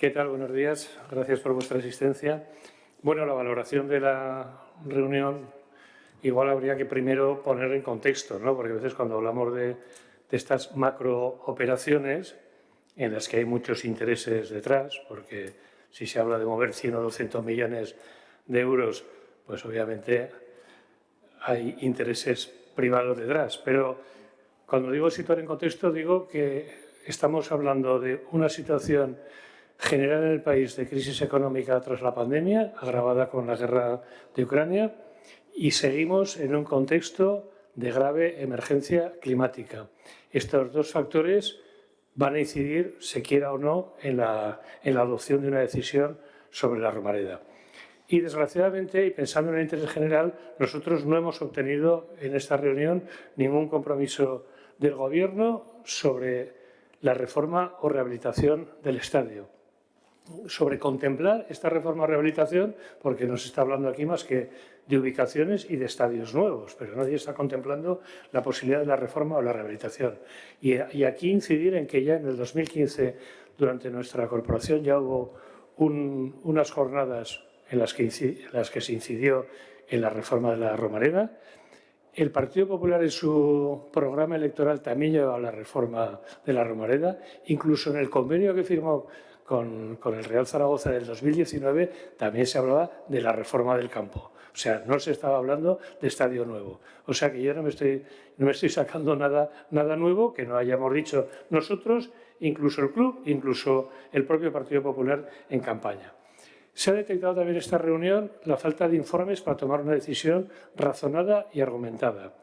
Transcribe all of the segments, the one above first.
¿Qué tal? Buenos días. Gracias por vuestra asistencia. Bueno, la valoración de la reunión igual habría que primero poner en contexto, ¿no? porque a veces cuando hablamos de, de estas macrooperaciones en las que hay muchos intereses detrás, porque si se habla de mover 100 o 200 millones de euros, pues obviamente hay intereses privados detrás. Pero cuando digo situar en contexto, digo que estamos hablando de una situación general en el país de crisis económica tras la pandemia, agravada con la guerra de Ucrania, y seguimos en un contexto de grave emergencia climática. Estos dos factores van a incidir, se quiera o no, en la, en la adopción de una decisión sobre la Romareda. Y desgraciadamente, y pensando en el interés general, nosotros no hemos obtenido en esta reunión ningún compromiso del Gobierno sobre la reforma o rehabilitación del estadio. Sobre contemplar esta reforma o rehabilitación, porque no se está hablando aquí más que de ubicaciones y de estadios nuevos, pero nadie está contemplando la posibilidad de la reforma o la rehabilitación. Y, y aquí incidir en que ya en el 2015, durante nuestra corporación, ya hubo un, unas jornadas en las, que, en las que se incidió en la reforma de la Romareda. El Partido Popular en su programa electoral también llevaba la reforma de la Romareda, incluso en el convenio que firmó con, con, el Real Zaragoza del 2019 también se hablaba de la reforma del campo. O sea, no se estaba hablando de estadio nuevo. O sea que yo no me estoy, no me estoy sacando nada, nada nuevo que no hayamos dicho nosotros, incluso el club, incluso el propio Partido Popular en campaña. Se ha detectado también en esta reunión la falta de informes para tomar una decisión razonada y argumentada.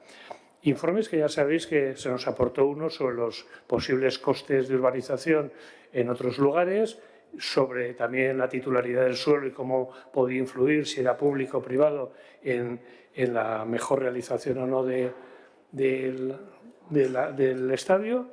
Informes que ya sabéis que se nos aportó uno sobre los posibles costes de urbanización en otros lugares, sobre también la titularidad del suelo y cómo podía influir, si era público o privado, en, en la mejor realización o no del estadio.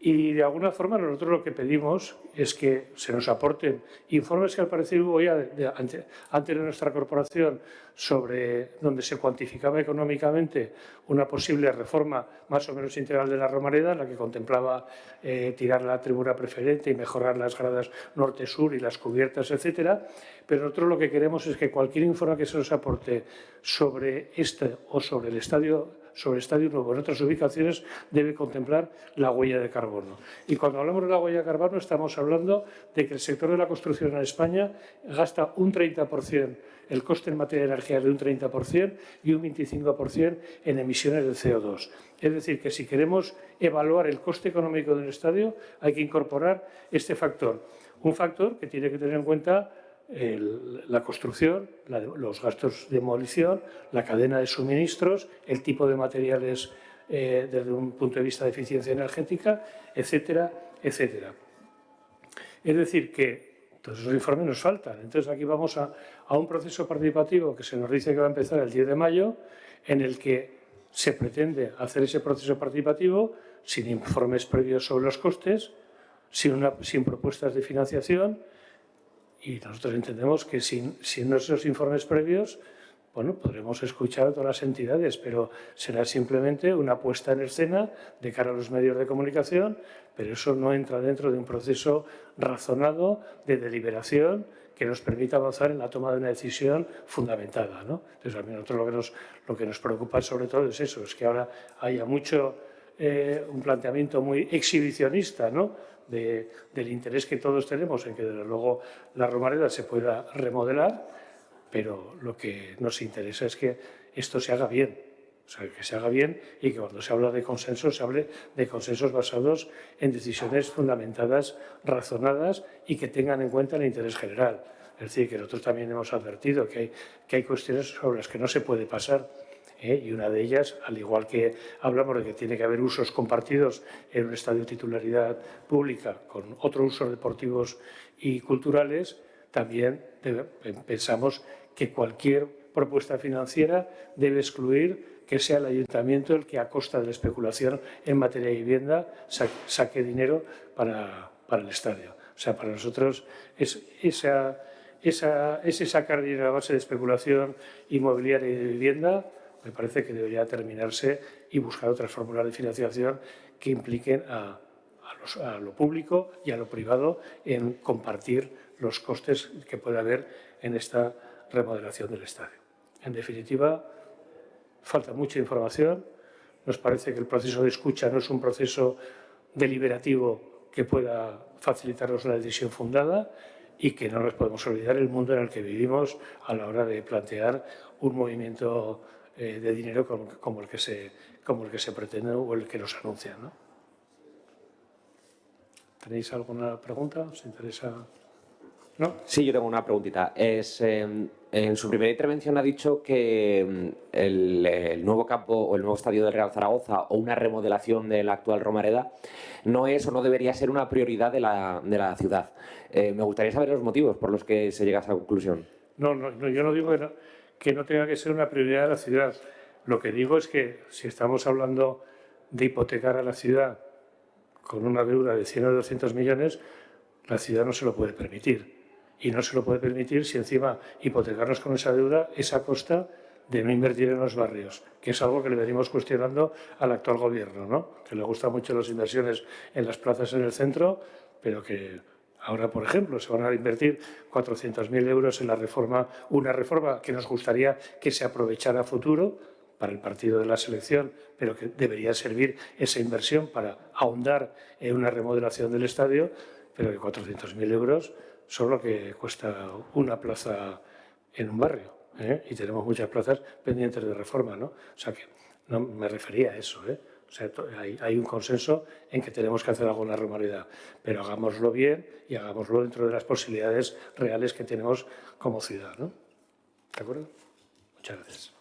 Y de alguna forma nosotros lo que pedimos es que se nos aporten informes que al parecer hubo ya ante, antes de nuestra corporación sobre donde se cuantificaba económicamente una posible reforma más o menos integral de la Romareda, la que contemplaba eh, tirar la tribuna preferente y mejorar las gradas norte-sur y las cubiertas, etcétera. Pero nosotros lo que queremos es que cualquier informe que se nos aporte sobre este o sobre el estadio sobre Estadio Nuevo en otras ubicaciones debe contemplar la huella de carbono. Y cuando hablamos de la huella de carbono estamos hablando de que el sector de la construcción en España gasta un 30%, el coste en materia de energía de un 30% y un 25% en emisiones de CO2. Es decir, que si queremos evaluar el coste económico del estadio hay que incorporar este factor. Un factor que tiene que tener en cuenta la construcción, los gastos de demolición, la cadena de suministros, el tipo de materiales eh, desde un punto de vista de eficiencia energética, etcétera, etcétera. Es decir, que todos esos informes nos faltan. Entonces aquí vamos a, a un proceso participativo que se nos dice que va a empezar el 10 de mayo, en el que se pretende hacer ese proceso participativo sin informes previos sobre los costes, sin, una, sin propuestas de financiación, y nosotros entendemos que sin, sin nuestros informes previos, bueno, podremos escuchar a todas las entidades, pero será simplemente una puesta en escena de cara a los medios de comunicación, pero eso no entra dentro de un proceso razonado de deliberación que nos permita avanzar en la toma de una decisión fundamentada. ¿no? Entonces, a nosotros lo que, nos, lo que nos preocupa sobre todo es eso, es que ahora haya mucho, eh, un planteamiento muy exhibicionista, ¿no? de, del interés que todos tenemos en que desde luego la Romareda se pueda remodelar, pero lo que nos interesa es que esto se haga bien, o sea, que se haga bien y que cuando se habla de consensos se hable de consensos basados en decisiones fundamentadas, razonadas y que tengan en cuenta el interés general. Es decir, que nosotros también hemos advertido que hay, que hay cuestiones sobre las que no se puede pasar ¿eh? y una de ellas, al igual que hablamos de que tiene que haber usos compartidos en un estadio de titularidad pública con otros usos deportivos y culturales, también debe, pensamos que cualquier propuesta financiera debe excluir que sea el ayuntamiento el que a costa de la especulación en materia de vivienda saque, saque dinero para, para, el estadio. O sea, para nosotros es esa, esa, ese sacar dinero a base de especulación inmobiliaria y de vivienda me parece que debería terminarse y buscar otras fórmulas de financiación que impliquen a, a, lo público y a lo privado en compartir los costes que puede haber en esta remodelación del estadio. En definitiva, falta mucha información. Nos parece que el proceso de escucha no es un proceso deliberativo que pueda facilitarnos una decisión fundada y que no nos podemos olvidar el mundo en el que vivimos a la hora de plantear un movimiento eh, de dinero como, el que se, como el que se pretende o el que nos anuncia. ¿no? ¿Tenéis alguna pregunta? ¿Os interesa? ¿No? Sí, yo tengo una preguntita. Es, em, en su primera intervención ha dicho que em, el, nuevo campo o el nuevo estadio del Real Zaragoza o una remodelación de la actual Romareda no es o no debería ser una prioridad de la, de la ciudad. Eh, me gustaría saber los motivos por los que se llega a esa conclusión. No, no, yo no digo que no, tenga que ser una prioridad de la ciudad. Lo que digo es que si estamos hablando de hipotecar a la ciudad con una deuda de 100 o 200 millones, la ciudad no se lo puede permitir y no se lo puede permitir si encima hipotecarnos con esa deuda es a costa de no invertir en los barrios, que es algo que le venimos cuestionando al actual gobierno, ¿no? que le gustan mucho las inversiones en las plazas en el centro, pero que ahora, por ejemplo, se van a invertir 400.000 euros en la reforma, una reforma que nos gustaría que se aprovechara a futuro para el partido de la selección, pero que debería servir esa inversión para ahondar en una remodelación del estadio, pero que 400.000 euros son lo que cuesta una plaza en un barrio. ¿eh? Y tenemos muchas plazas pendientes de reforma, ¿no? O sea que no me refería a eso, ¿eh? Hay, un consenso en que tenemos que hacer alguna normalidad, pero hagámoslo bien y hagámoslo dentro de las posibilidades reales que tenemos como ciudad, ¿no? ¿De acuerdo? Muchas gracias.